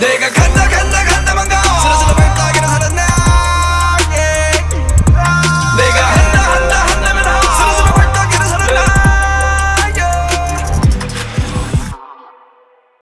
내가 간다 간다.